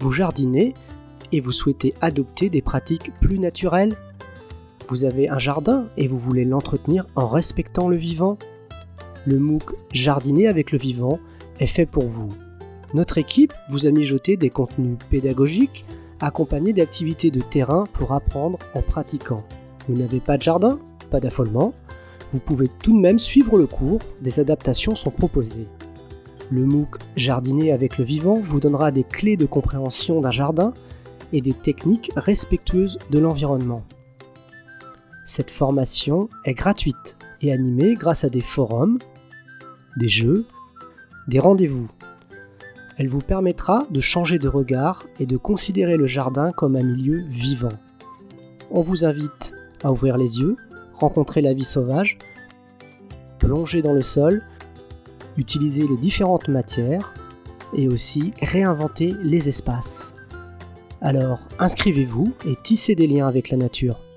Vous jardinez et vous souhaitez adopter des pratiques plus naturelles Vous avez un jardin et vous voulez l'entretenir en respectant le vivant Le MOOC Jardiner avec le vivant est fait pour vous. Notre équipe vous a mijoté des contenus pédagogiques accompagnés d'activités de terrain pour apprendre en pratiquant. Vous n'avez pas de jardin Pas d'affolement. Vous pouvez tout de même suivre le cours, des adaptations sont proposées. Le MOOC Jardiner avec le vivant vous donnera des clés de compréhension d'un jardin et des techniques respectueuses de l'environnement. Cette formation est gratuite et animée grâce à des forums, des jeux, des rendez-vous. Elle vous permettra de changer de regard et de considérer le jardin comme un milieu vivant. On vous invite à ouvrir les yeux, rencontrer la vie sauvage, plonger dans le sol, utiliser les différentes matières et aussi réinventer les espaces. Alors inscrivez-vous et tissez des liens avec la nature.